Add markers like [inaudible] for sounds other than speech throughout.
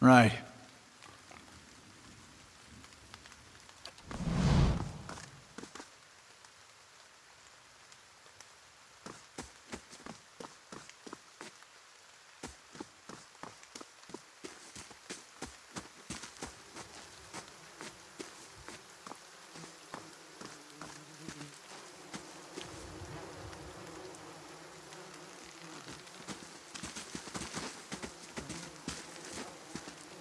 Right.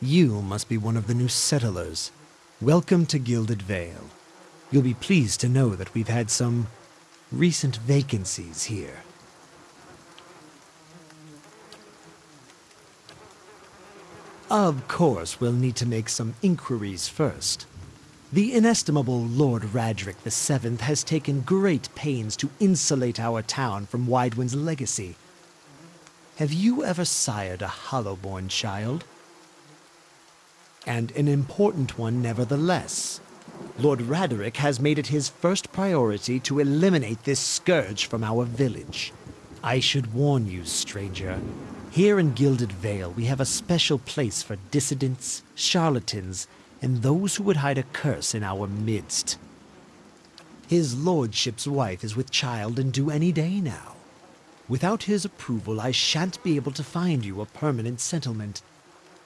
You must be one of the new settlers. Welcome to Gilded Vale. You'll be pleased to know that we've had some recent vacancies here. Of course, we'll need to make some inquiries first. The inestimable Lord Raedric VII has taken great pains to insulate our town from Waidwen's legacy. Have you ever sired a Hollowborn child? And an important one nevertheless. Lord Raderick has made it his first priority to eliminate this scourge from our village. I should warn you, stranger. Here in Gilded Vale, we have a special place for dissidents, charlatans, and those who would hide a curse in our midst. His lordship's wife is with child and due any day now. Without his approval, I shan't be able to find you a permanent settlement.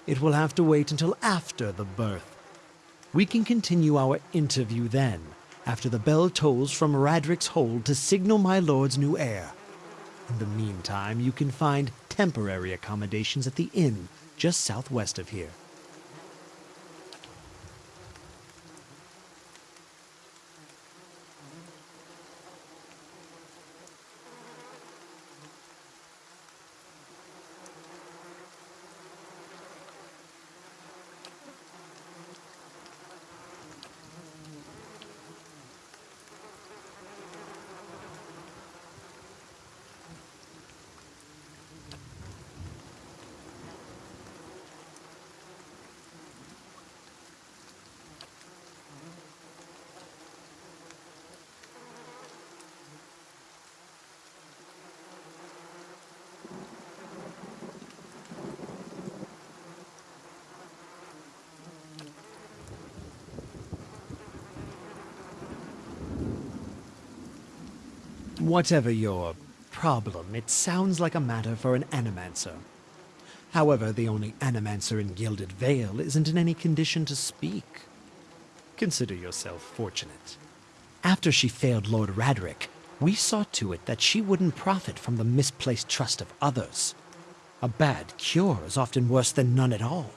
It will have to wait until after the birth. We can continue our interview then, after the bell tolls from Raedric's hold to signal my lord's new heir. In the meantime, you can find temporary accommodations at the inn just southwest of here. Whatever your problem, it sounds like a matter for an animancer. However, the only animancer in Gilded Vale isn't in any condition to speak. Consider yourself fortunate. After she failed Lord Raedric, we saw to it that she wouldn't profit from the misplaced trust of others. A bad cure is often worse than none at all.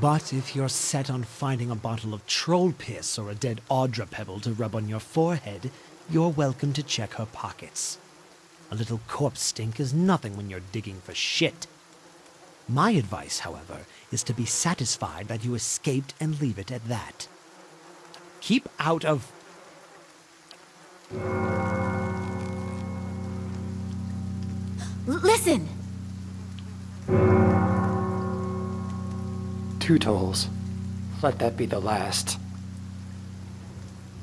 But if you're set on finding a bottle of troll piss or a dead Audra pebble to rub on your forehead, you're welcome to check her pockets. A little corpse stink is nothing when you're digging for shit. My advice, however, is to be satisfied that you escaped and leave it at that. Keep out of... Listen! Two tolls. Let that be the last.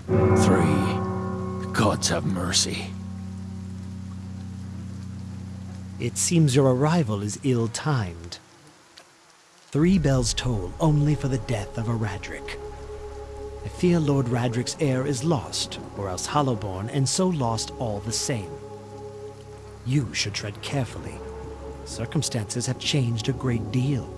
Three. Gods have mercy. It seems your arrival is ill-timed. Three bells toll only for the death of a Raedric. I fear Lord Raedric's heir is lost, or else Hollowborn, and so lost all the same. You should tread carefully. Circumstances have changed a great deal.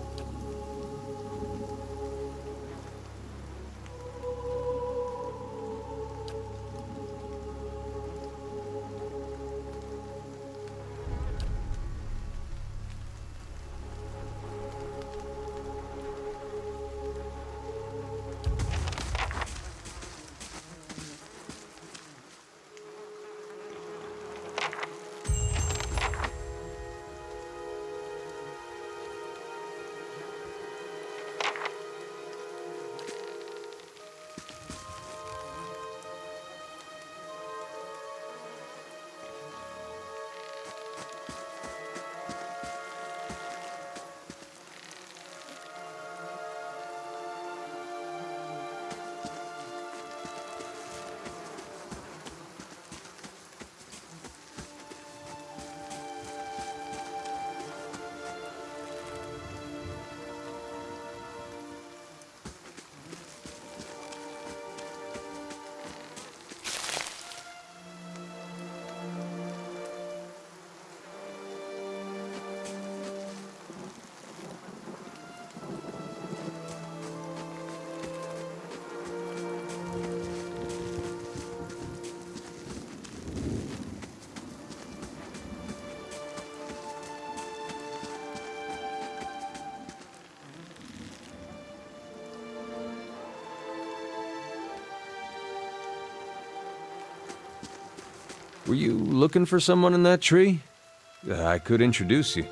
Looking for someone in that tree? I could introduce you.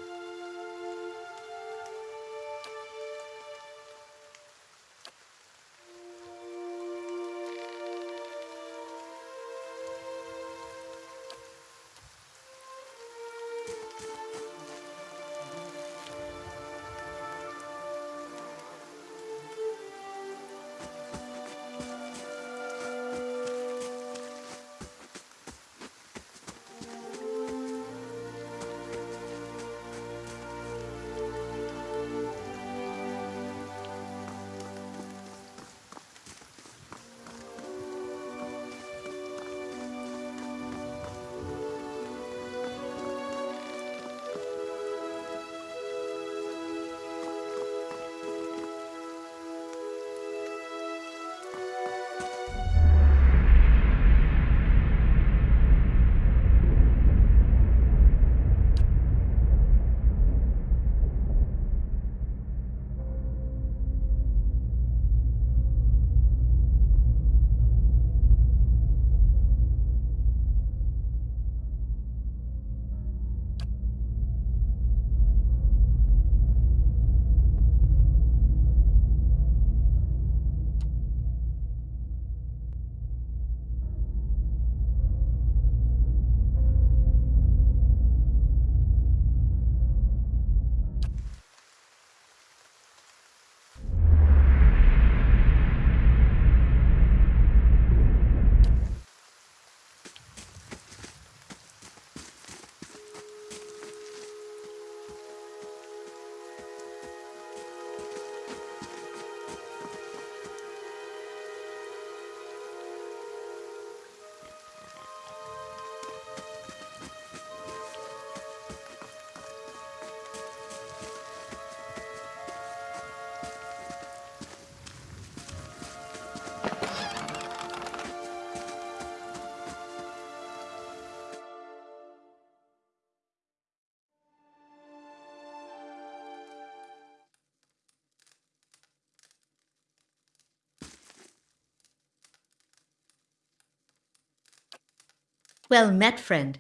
Well met, friend.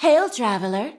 Hail, traveler.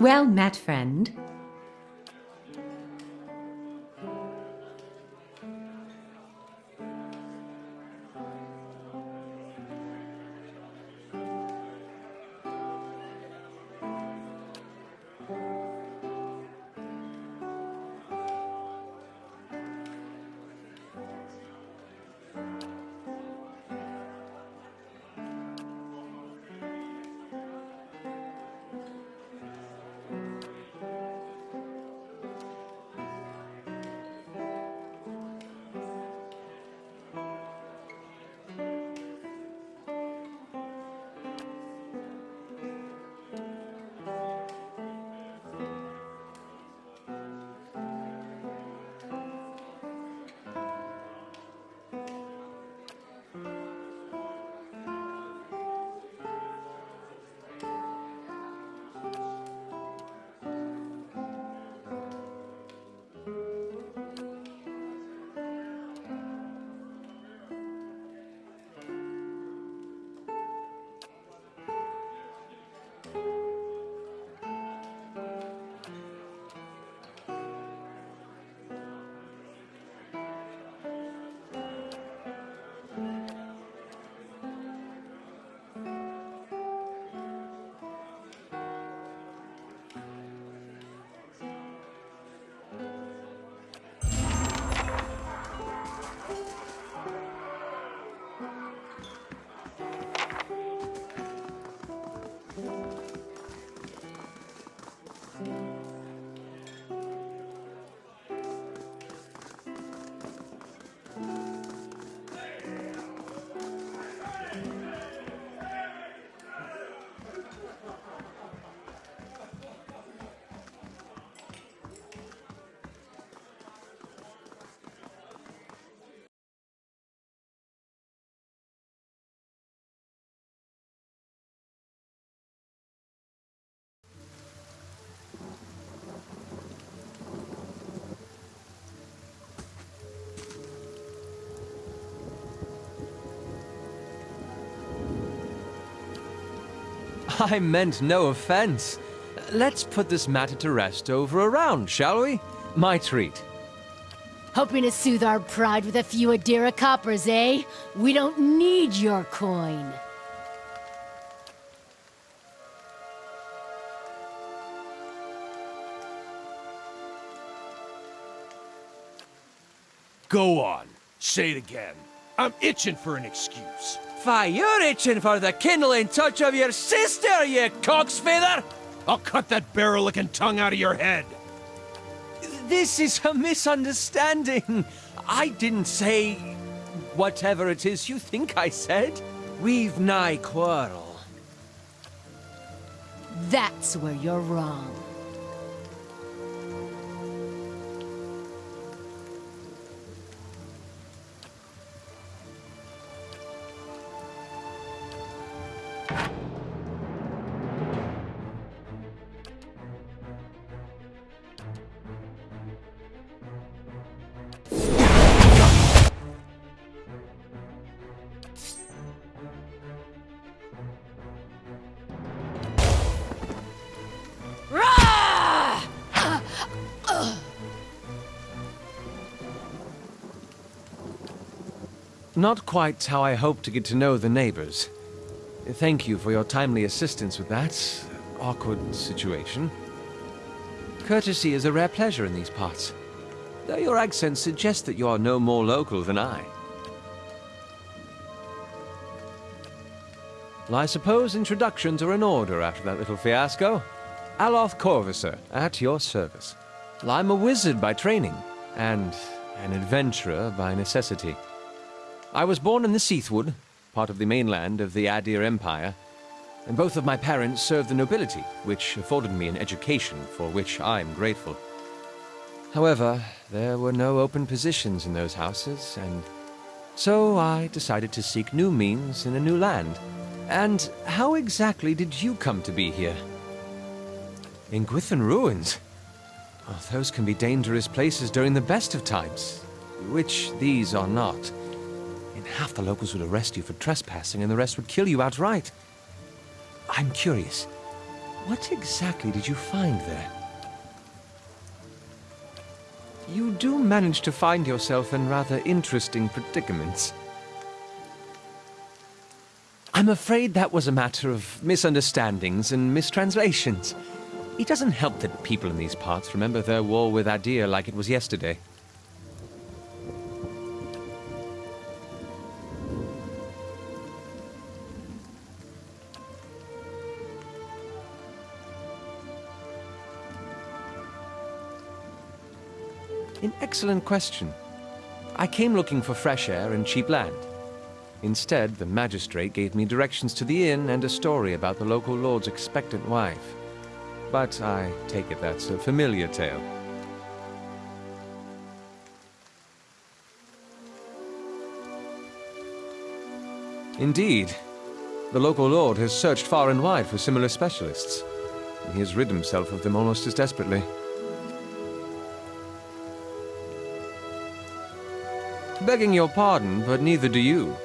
Well met, friend. [laughs] I meant no offense. Let's put this matter to rest over a round, shall we? My treat. Hoping to soothe our pride with a few Adira coppers, eh? We don't need your coin. Go on. Say it again. I'm itching for an excuse. Fie, you're itching for the kindling touch of your sister, you cocksfeather! I'll cut that barrel-looking tongue out of your head. This is a misunderstanding. I didn't say whatever it is you think I said. We've nigh quarrel. That's where you're wrong. Not quite how I hoped to get to know the neighbors. Thank you for your timely assistance with that awkward situation. Courtesy is a rare pleasure in these parts, though your accent suggests that you are no more local than I. Well, I suppose introductions are in order after that little fiasco. Aloth Corvisor, at your service. Well, I'm a wizard by training, and an adventurer by necessity. I was born in the Seathwood, part of the mainland of the Aedyr Empire, and both of my parents served the nobility, which afforded me an education for which I'm grateful. However, there were no open positions in those houses, and so I decided to seek new means in a new land. And how exactly did you come to be here? In Gwithan Ruins? Oh, those can be dangerous places during the best of times, which these are not. In half the locals would arrest you for trespassing and the rest would kill you outright. I'm curious, what exactly did you find there? You do manage to find yourself in rather interesting predicaments. I'm afraid that was a matter of misunderstandings and mistranslations. It doesn't help that people in these parts remember their war with Aedyr like it was yesterday. Excellent question. I came looking for fresh air and cheap land. Instead, the magistrate gave me directions to the inn and a story about the local lord's expectant wife. But I take it that's a familiar tale. Indeed. The local lord has searched far and wide for similar specialists. He has rid himself of them almost as desperately. Begging your pardon, but neither do you.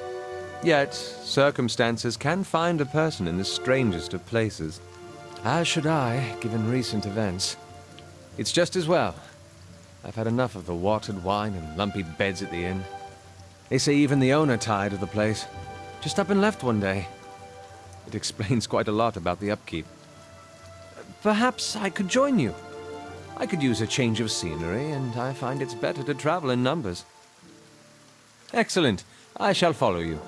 Yet, circumstances can find a person in the strangest of places. As should I, given recent events. It's just as well. I've had enough of the watered wine and lumpy beds at the inn. They say even the owner tired of the place. Just up and left one day. It [laughs] explains quite a lot about the upkeep. Perhaps I could join you. I could use a change of scenery, and I find it's better to travel in numbers. Excellent. I shall follow you.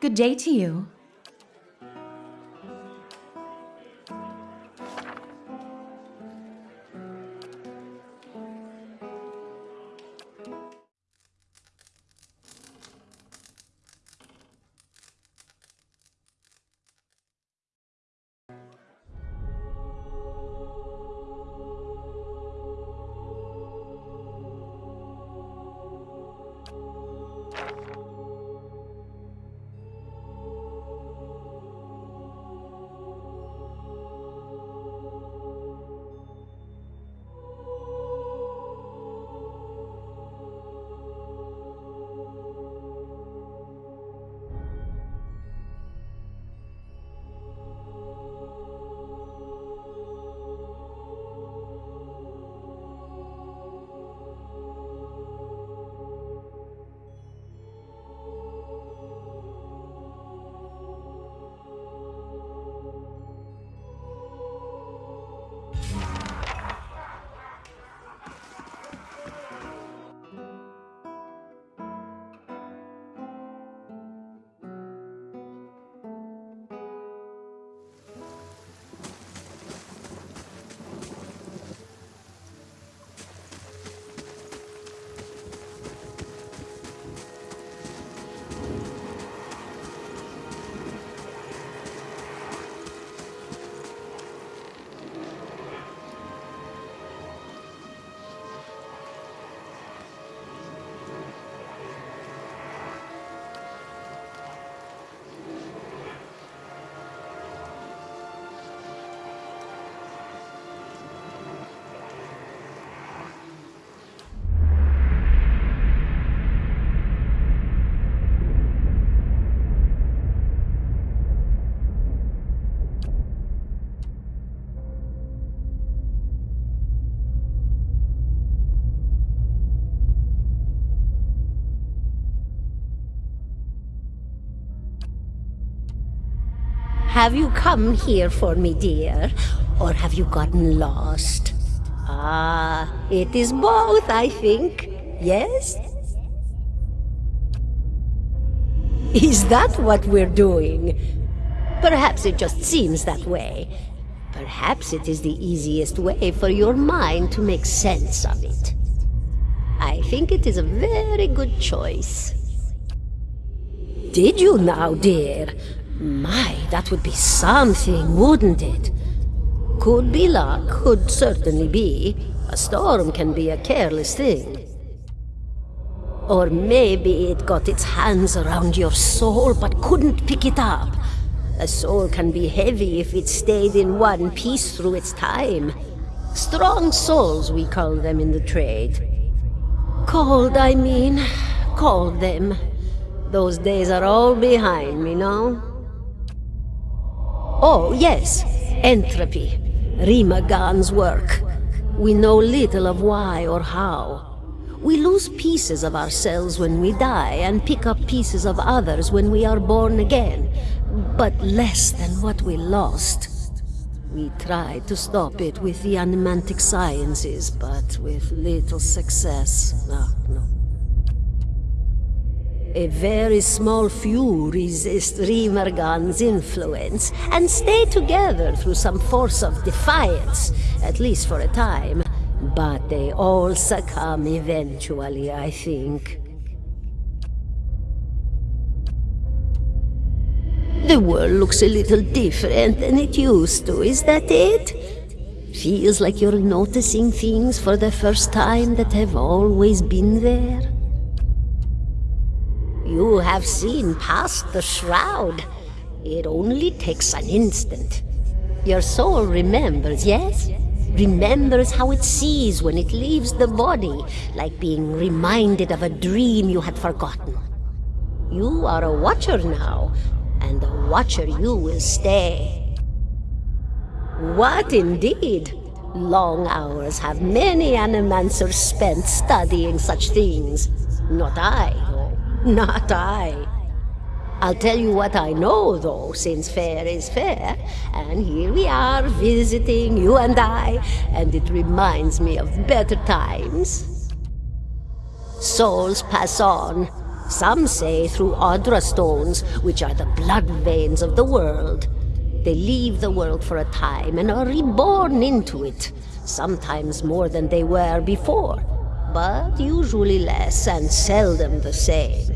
Good day to you. Have you come here for me, dear? Or have you gotten lost? Ah, it is both, I think. Yes? Is that what we're doing? Perhaps it just seems that way. Perhaps it is the easiest way for your mind to make sense of it. I think it is a very good choice. Did you now, dear? My, that would be something, wouldn't it? Could be luck, could certainly be. A storm can be a careless thing. Or maybe it got its hands around your soul but couldn't pick it up. A soul can be heavy if it stayed in one piece through its time. Strong souls, we call them in the trade. Cold, I mean. Called them. Those days are all behind me now. Oh, yes, entropy. Rymrgand's work. We know little of why or how. We lose pieces of ourselves when we die and pick up pieces of others when we are born again, but less than what we lost. We tried to stop it with the animantic sciences, but with little success. No, no. A very small few resist Rymrgand's influence and stay together through some force of defiance, at least for a time. But they all succumb eventually, I think. The world looks a little different than it used to, is that it? Feels like you're noticing things for the first time that have always been there. You have seen past the shroud. It only takes an instant. Your soul remembers, yes? Remembers how it sees when it leaves the body, like being reminded of a dream you had forgotten. You are a watcher now, and a watcher you will stay. What indeed? Long hours have many animancers spent studying such things. Not I, not I. I'll tell you what I know, though, since fair is fair, and here we are visiting, you and I, and it reminds me of better times. Souls pass on, Some say through adra stones, which are the blood veins of the world. They leave the world for a time and are reborn into it, sometimes more than they were before, but usually less and seldom the same.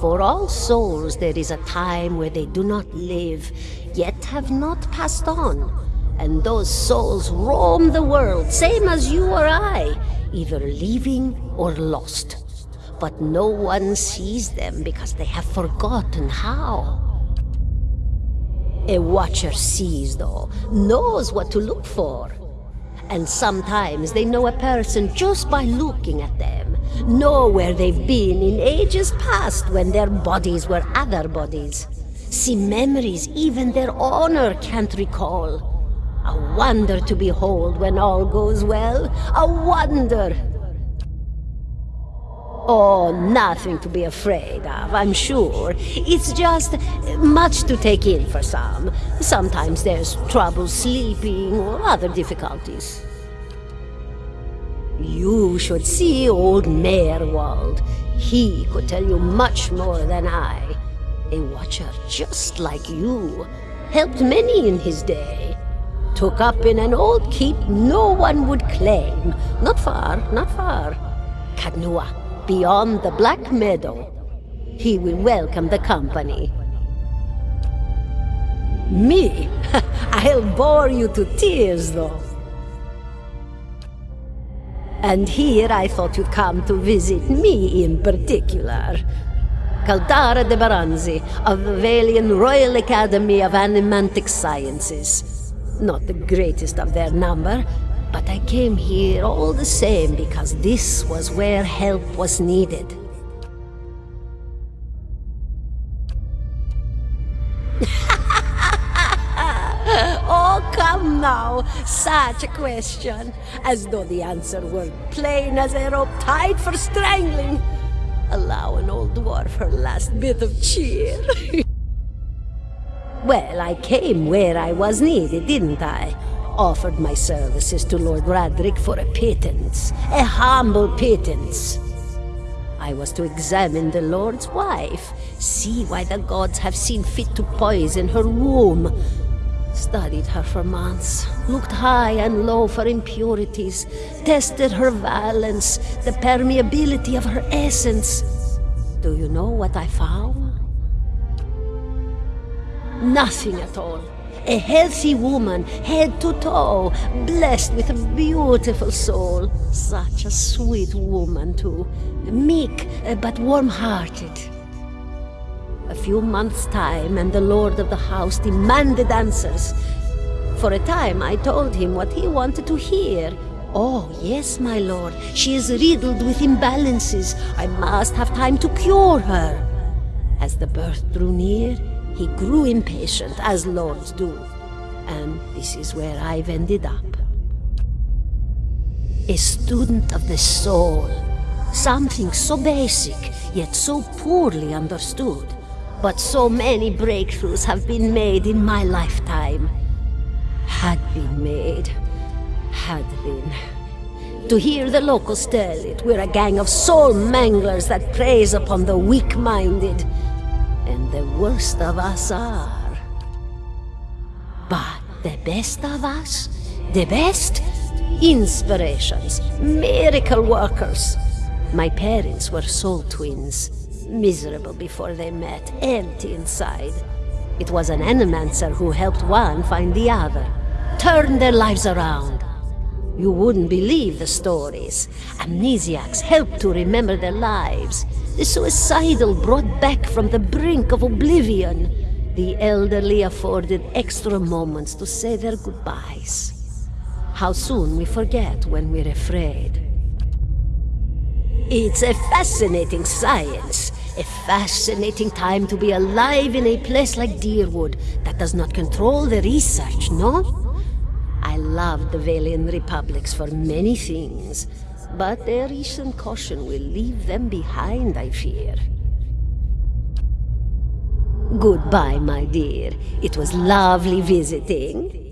For all souls there is a time where they do not live, yet have not passed on. And those souls roam the world, same as you or I, either living or lost. But no one sees them because they have forgotten how. A watcher sees, though, knows what to look for. And sometimes they know a person just by looking at them, know where they've been in ages past when their bodies were other bodies. See memories even their honor can't recall. A wonder to behold when all goes well. A wonder! Oh, nothing to be afraid of, I'm sure. It's just much to take in for some. Sometimes there's trouble sleeping or other difficulties. You should see old Maerwald. He could tell you much more than I. A watcher just like you. Helped many in his day. Took up in an old keep no one would claim. Not far, not far. Caed Nua, beyond the Black Meadow. He will welcome the company. Me? [laughs] I'll bore you to tears, though. And here I thought you'd come to visit me in particular. Caldara de Baranzi of the Vailian Royal Academy of Animantic Sciences. Not the greatest of their number, but I came here all the same because this was where help was needed. [laughs] oh, come now! Such a question! As though the answer were plain as a rope tied for strangling! Allow an old dwarf her last bit of cheer. [laughs] well, I came where I was needed, didn't I? Offered my services to Lord Raedric for a pittance. A humble pittance. I was to examine the Lord's wife, see why the gods have seen fit to poison her womb. Studied her for months, looked high and low for impurities, tested her valence, the permeability of her essence. Do you know what I found? Nothing at all. A healthy woman, head to toe, blessed with a beautiful soul. Such a sweet woman, too. Meek, uh, but warm-hearted. A few months' time, and the lord of the house demanded answers. For a time, I told him what he wanted to hear. Oh, yes, my lord, she is riddled with imbalances. I must have time to cure her. As the birth drew near, he grew impatient, as lords do. And this is where I've ended up. A student of the soul. Something so basic, yet so poorly understood. But so many breakthroughs have been made in my lifetime. Had been made. Had been. To hear the locals tell it, we're a gang of soul manglers that preys upon the weak-minded. The worst of us are. But the best of us, the best? Inspirations, miracle workers. My parents were soul twins, miserable before they met, empty inside. It was an animancer who helped one find the other, turned their lives around. You wouldn't believe the stories. Amnesiacs helped to remember their lives. The suicidal brought back from the brink of oblivion. The elderly afforded extra moments to say their goodbyes. How soon we forget when we're afraid. It's a fascinating science. A fascinating time to be alive in a place like Dyrwood that does not control the research, no? I love the Vailian Republics for many things, but their recent caution will leave them behind, I fear. Goodbye, my dear. It was lovely visiting.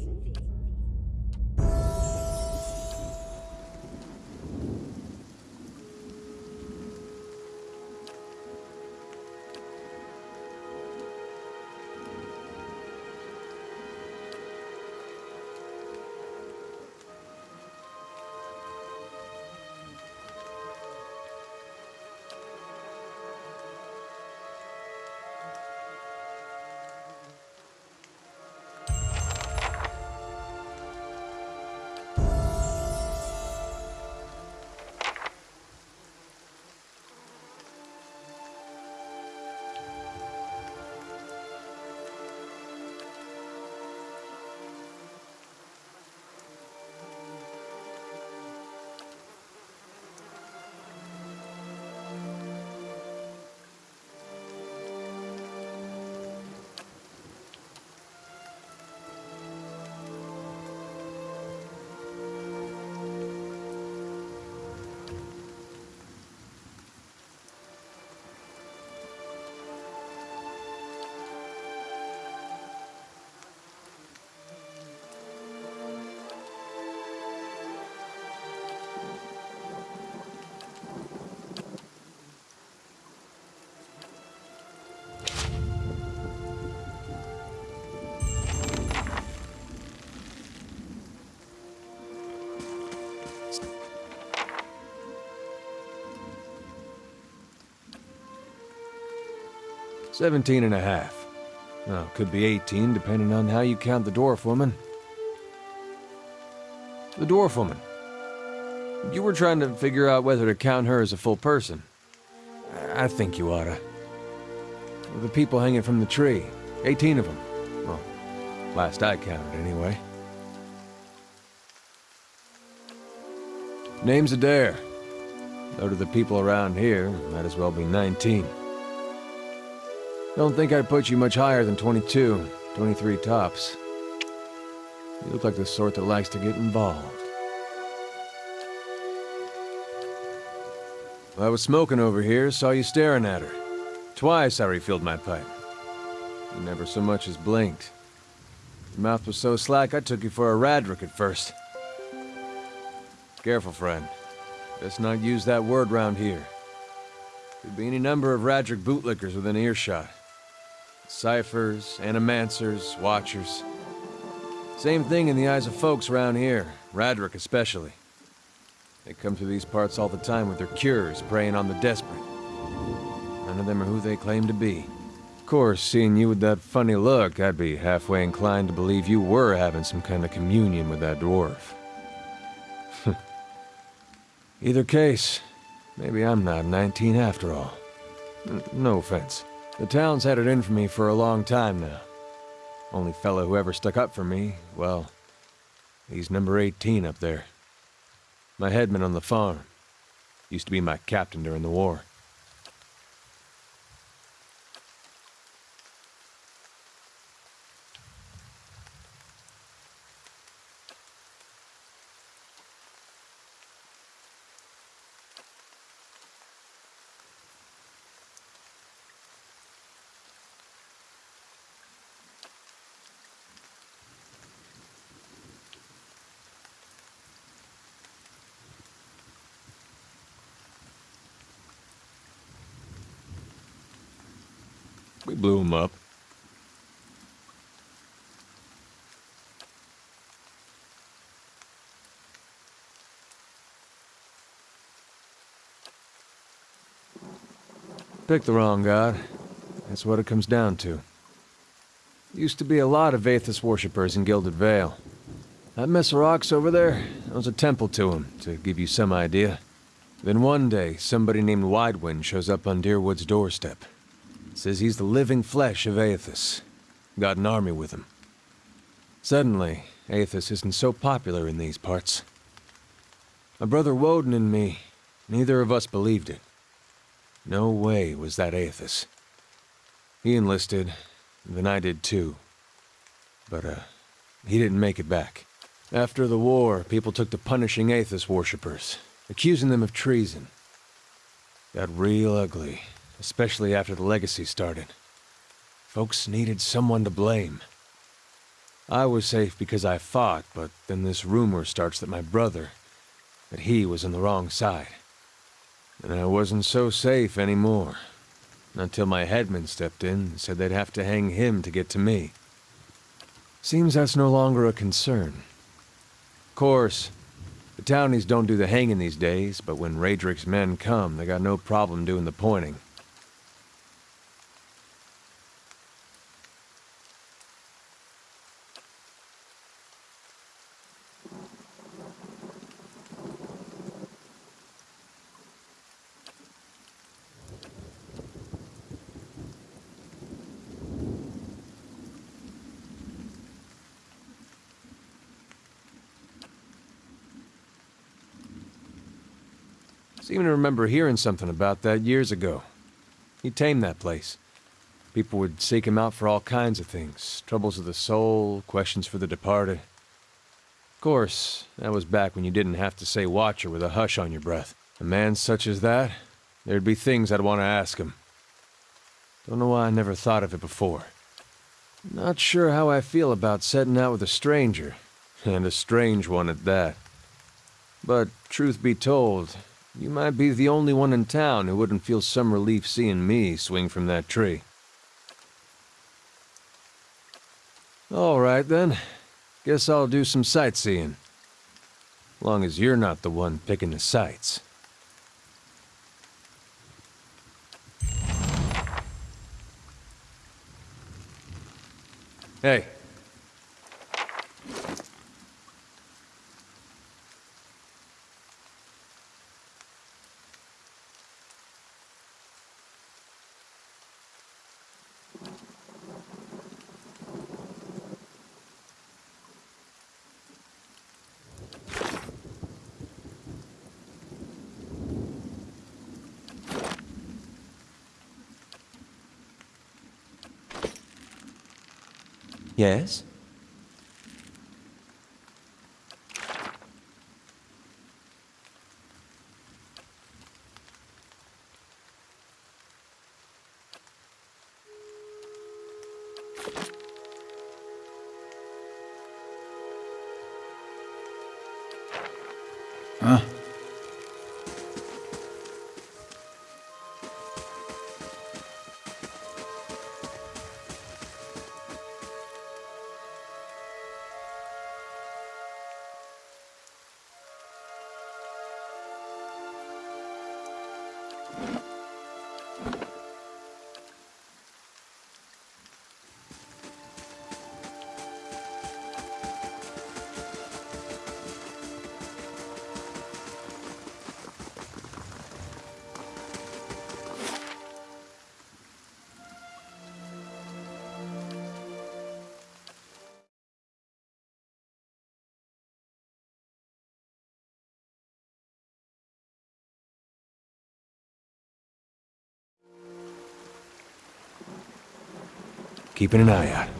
Seventeen and a half. Well, could be 18, depending on how you count the dwarf woman. The dwarf woman. You were trying to figure out whether to count her as a full person. I think you oughta. The people hanging from the tree. 18 of them. Well, last I counted, anyway. Name's Edér. Though to the people around here, might as well be 19. Don't think I'd put you much higher than 22, 23 tops. You look like the sort that likes to get involved. I was smoking over here, saw you staring at her. Twice I refilled my pipe. You never so much as blinked. Your mouth was so slack I took you for a Raedric at first. Careful, friend. Best not use that word round here. Could be any number of Raedric bootlickers within earshot. Ciphers, animancers, watchers. Same thing in the eyes of folks around here, Raedric especially. They come through these parts all the time with their cures, preying on the desperate. None of them are who they claim to be. Of course, seeing you with that funny look, I'd be halfway inclined to believe you were having some kind of communion with that dwarf. [laughs] Either case, maybe I'm not 19 after all. N no offense. The town's had it in for me for a long time now. Only fellow who ever stuck up for me, well, he's number 18 up there. My headman on the farm. Used to be my captain during the war. We blew him up. Picked the wrong god. That's what it comes down to. Used to be a lot of Eothas worshippers in Gilded Vale. That mess of rocks over there, that was a temple to him, to give you some idea. Then one day, somebody named Waidwen shows up on Dyrwood's doorstep. Says he's the living flesh of Eothas. Got an army with him. Suddenly, Eothas isn't so popular in these parts. My brother Woden and me, neither of us believed it. No way was that Eothas. He enlisted, then I did too. But, uh, he didn't make it back. After the war, people took to punishing Eothas worshippers, accusing them of treason. Got real ugly, especially after the Legacy started. Folks needed someone to blame. I was safe because I fought, but then this rumor starts that my brother, that he was on the wrong side. And I wasn't so safe anymore. Until my headman stepped in and said they'd have to hang him to get to me. Seems that's no longer a concern. Of course, the townies don't do the hanging these days, but when Raedric's men come, they got no problem doing the pointing. Remember hearing something about that years ago. He tamed that place. People would seek him out for all kinds of things. Troubles of the soul, questions for the departed. Of course, that was back when you didn't have to say Watcher with a hush on your breath. A man such as that, there'd be things I'd want to ask him. Don't know why I never thought of it before. Not sure how I feel about setting out with a stranger, and a strange one at that. But truth be told, you might be the only one in town who wouldn't feel some relief seeing me swing from that tree. All right, then. Guess I'll do some sightseeing. Long as you're not the one picking the sights. Hey, Yes? Keeping an eye out.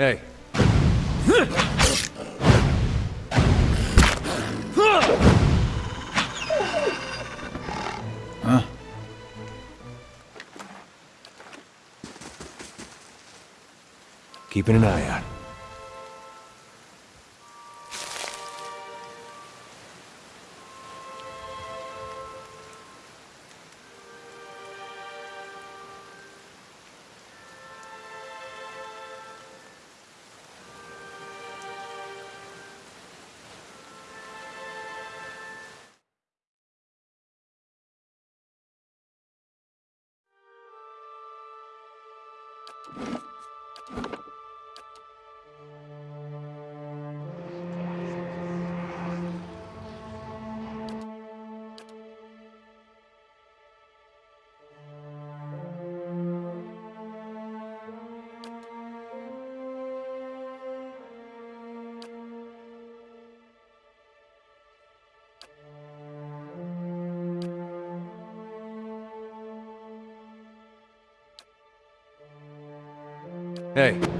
Hey. Huh? Keeping an eye out. Hey.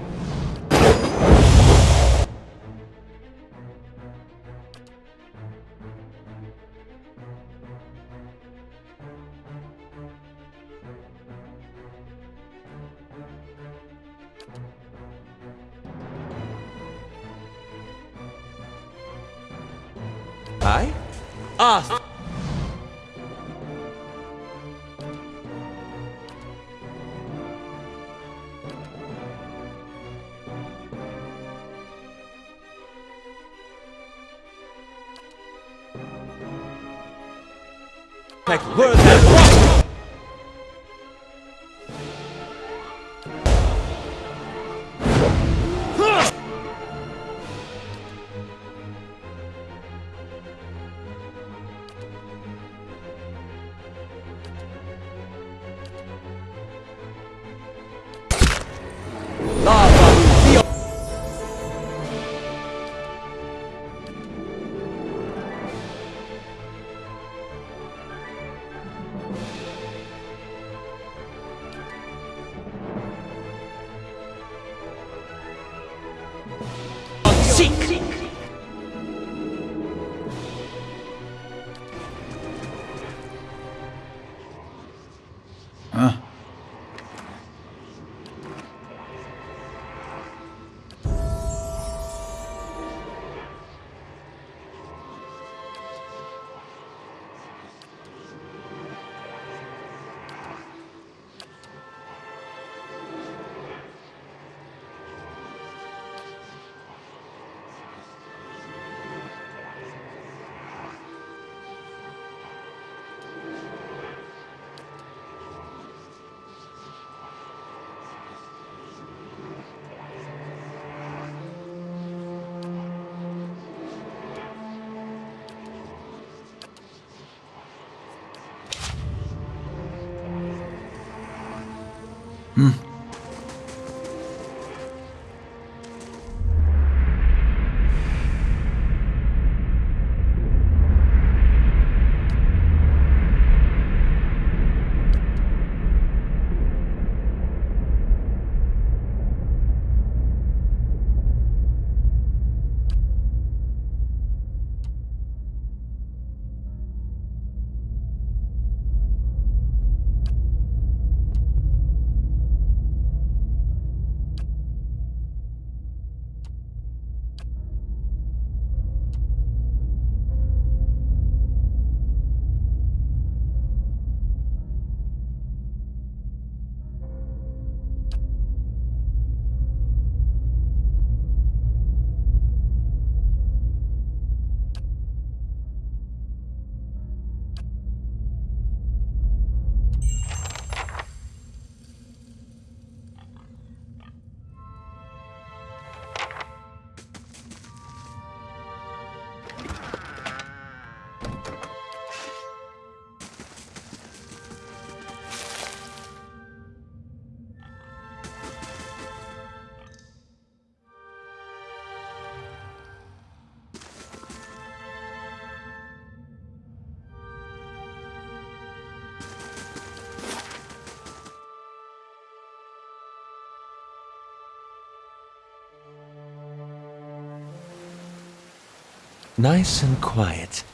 Nice and quiet.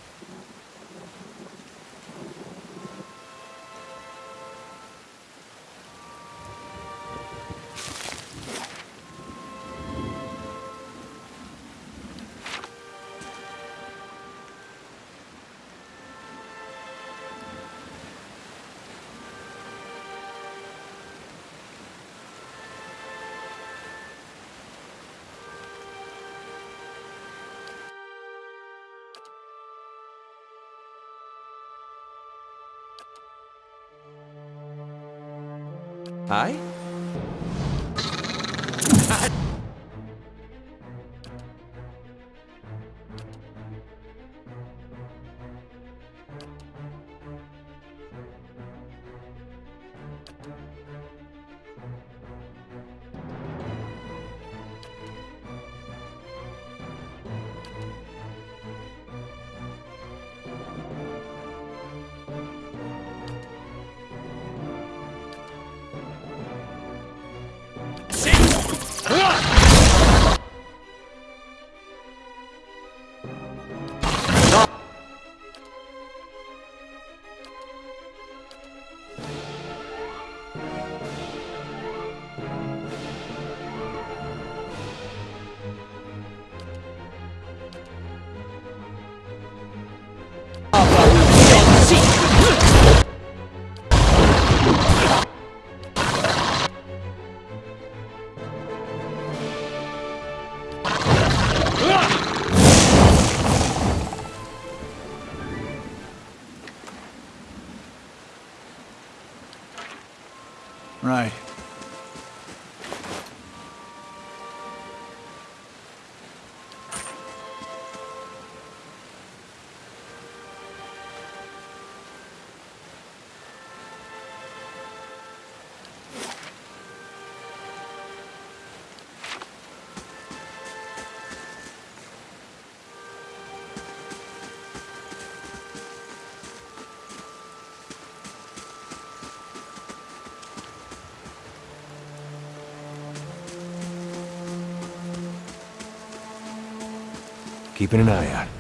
Keeping an eye out.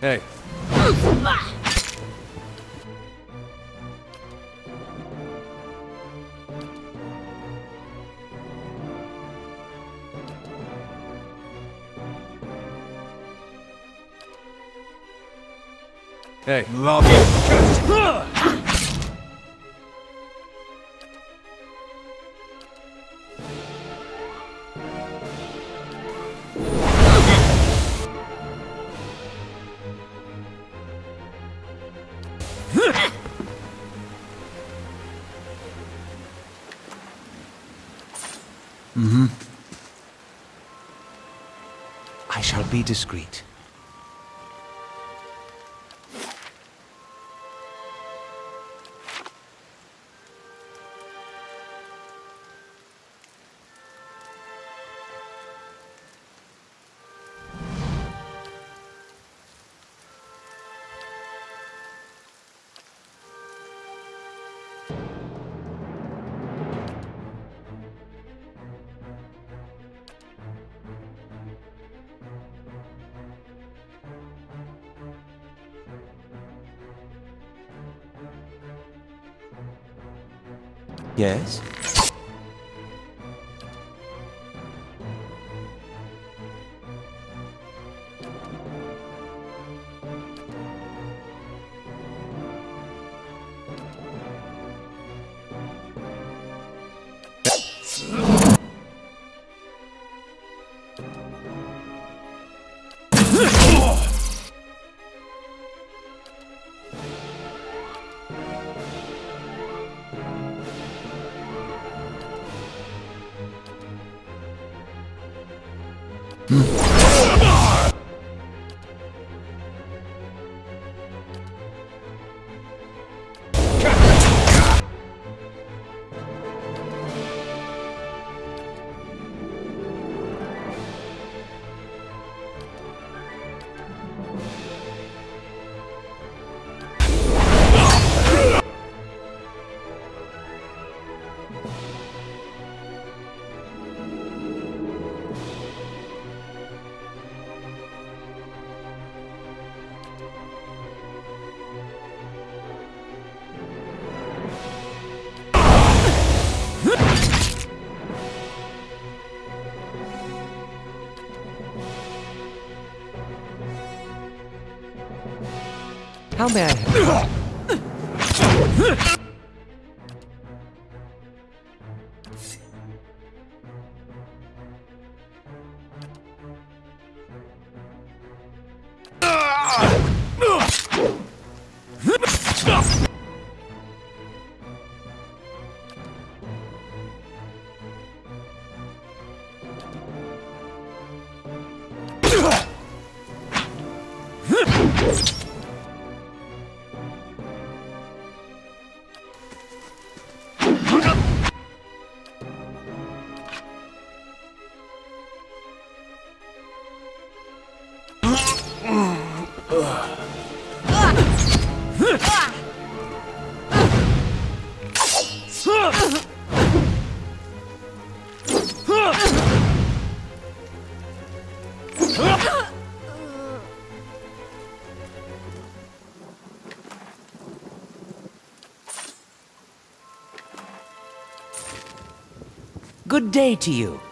Hey, hey, Love be discreet. Yes? How may I... Good day to you.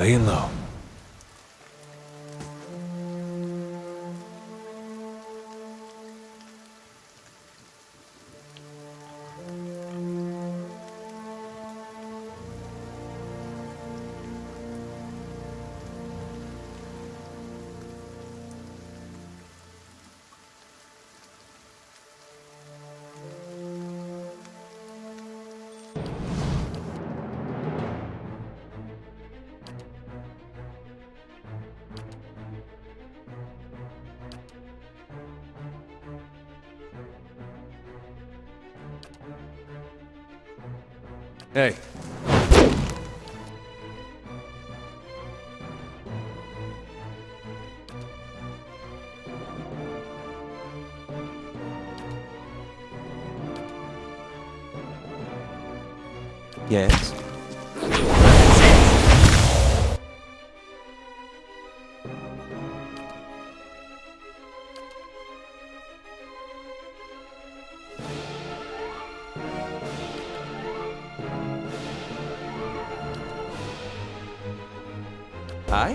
Laying low. Hey. Đấy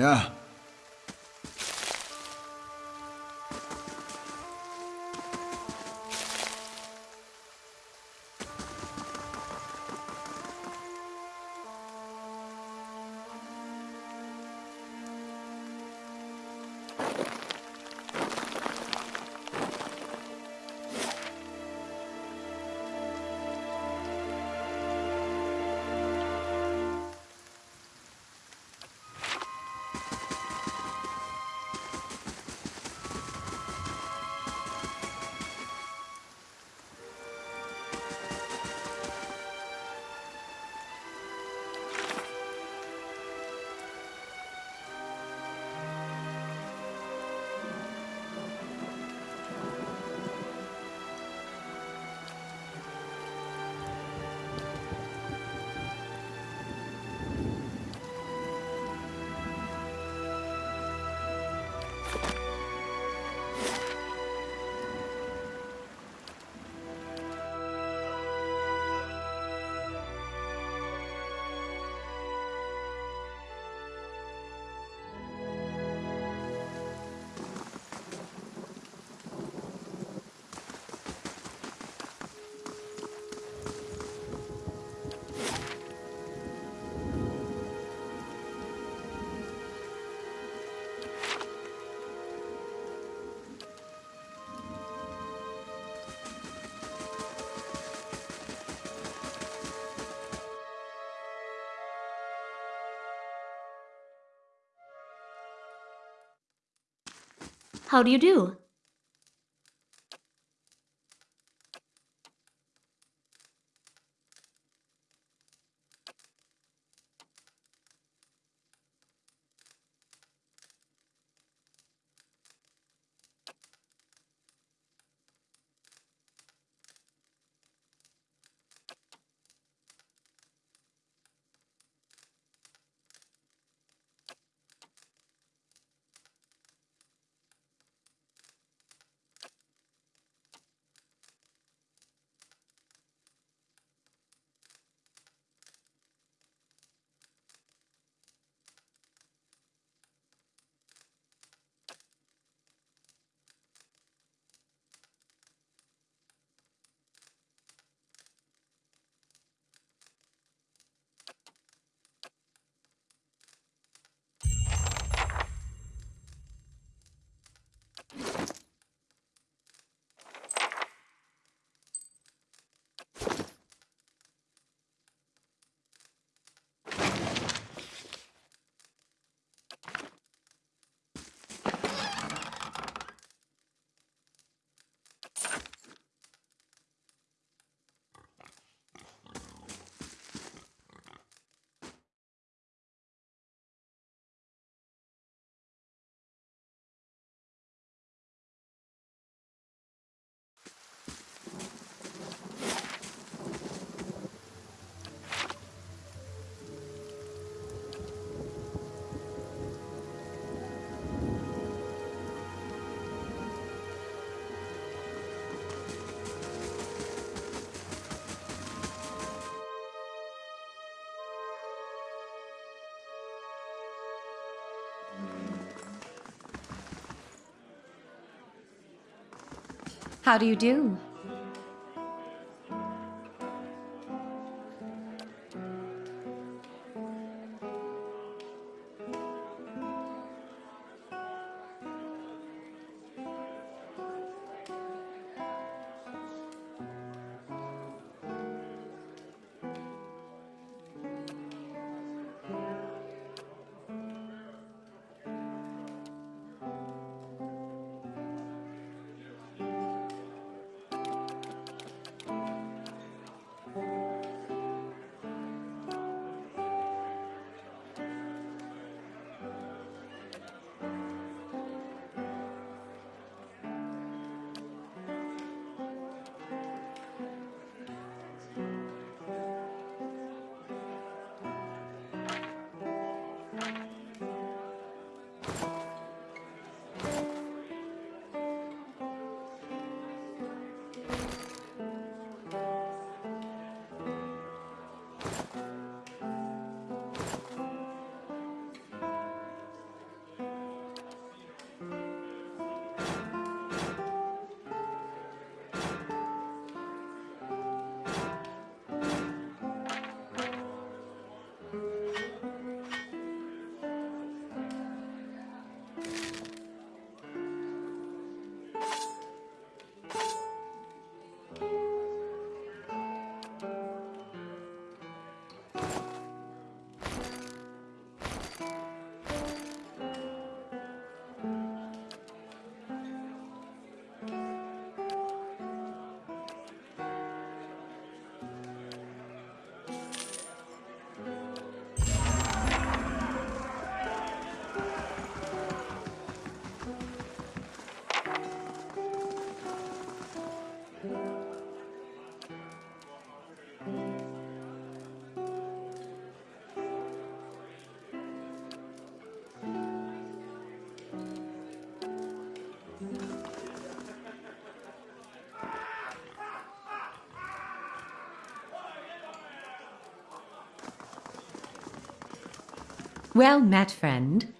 Ja. How do you do? How do you do? Well met, friend.